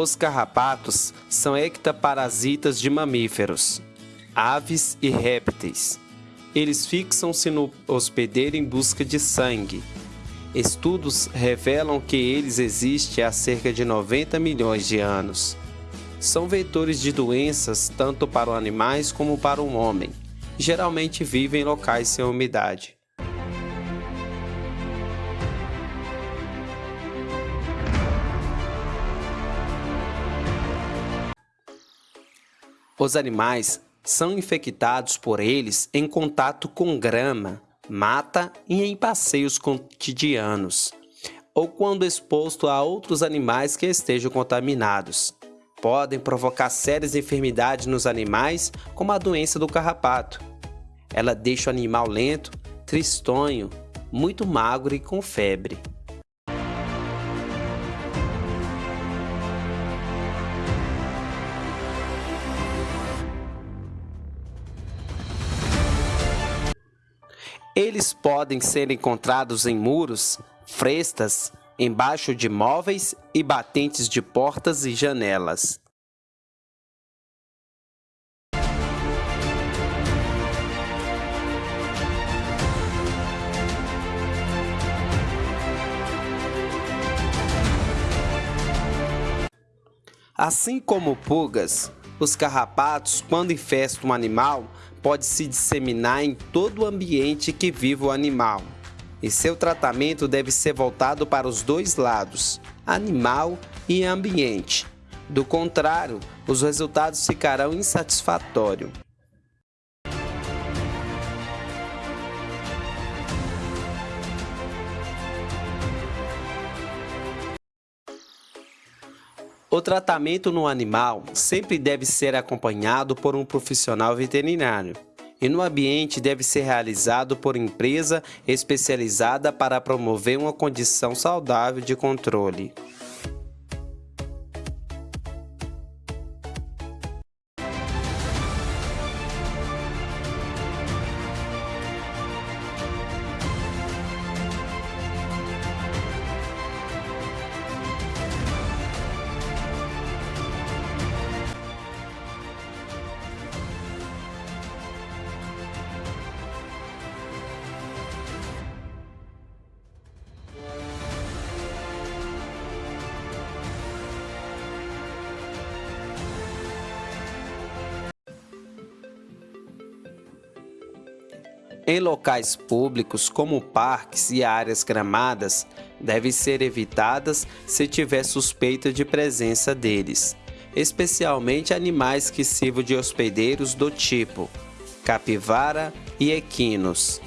Os carrapatos são ectoparasitas de mamíferos, aves e répteis. Eles fixam-se no hospedeiro em busca de sangue. Estudos revelam que eles existem há cerca de 90 milhões de anos. São vetores de doenças tanto para os animais como para o homem. Geralmente vivem em locais sem umidade. Os animais são infectados por eles em contato com grama, mata e em passeios cotidianos, ou quando exposto a outros animais que estejam contaminados. Podem provocar sérias enfermidades nos animais, como a doença do carrapato. Ela deixa o animal lento, tristonho, muito magro e com febre. Eles podem ser encontrados em muros, frestas, embaixo de móveis e batentes de portas e janelas. Assim como pulgas, os carrapatos, quando infestam um animal, pode se disseminar em todo o ambiente que vive o animal. E seu tratamento deve ser voltado para os dois lados, animal e ambiente. Do contrário, os resultados ficarão insatisfatórios. O tratamento no animal sempre deve ser acompanhado por um profissional veterinário e no ambiente deve ser realizado por empresa especializada para promover uma condição saudável de controle. Em locais públicos, como parques e áreas gramadas, devem ser evitadas se tiver suspeita de presença deles, especialmente animais que sirvam de hospedeiros do tipo capivara e equinos.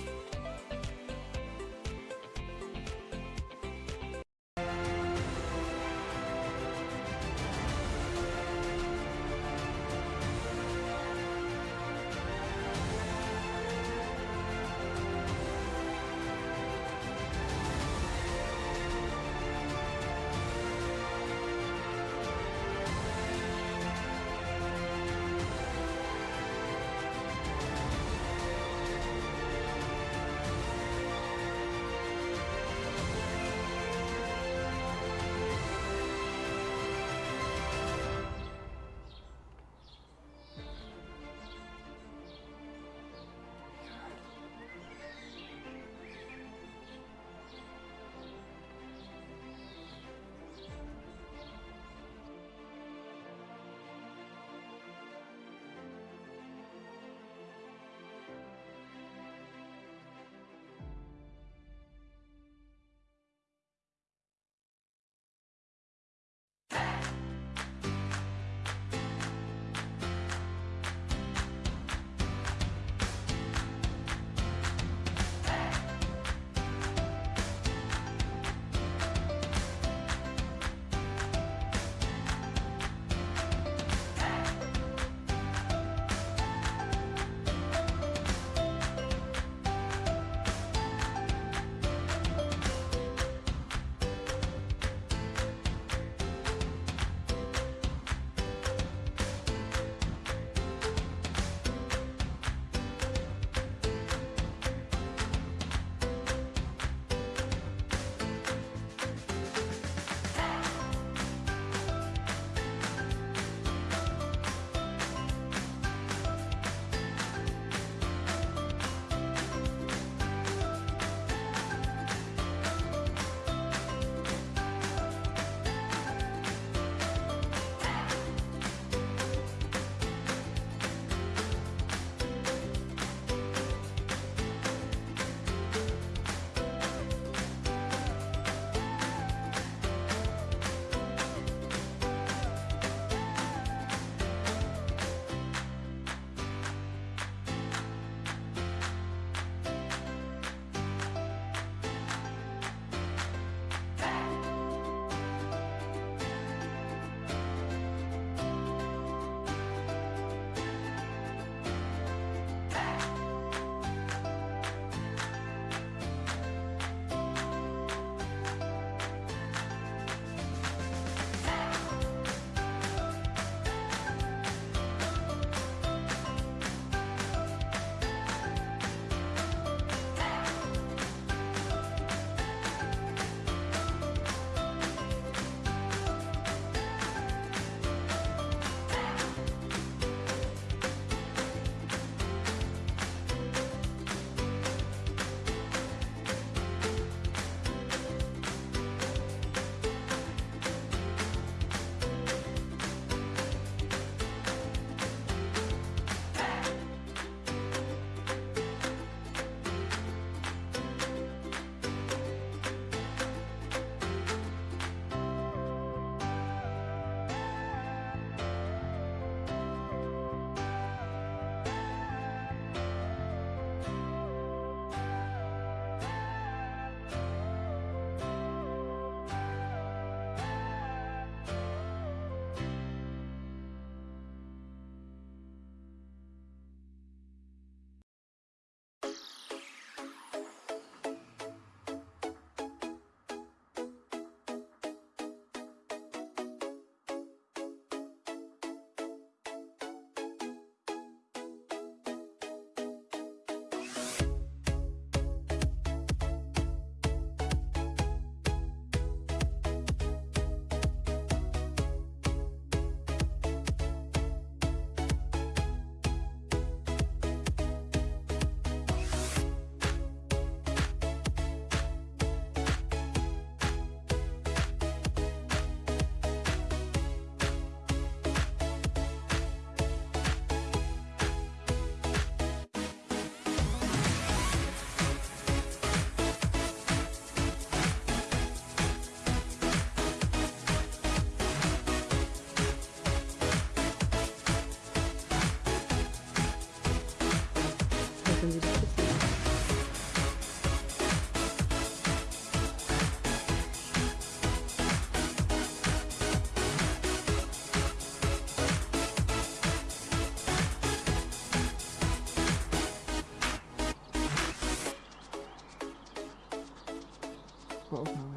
clothes on.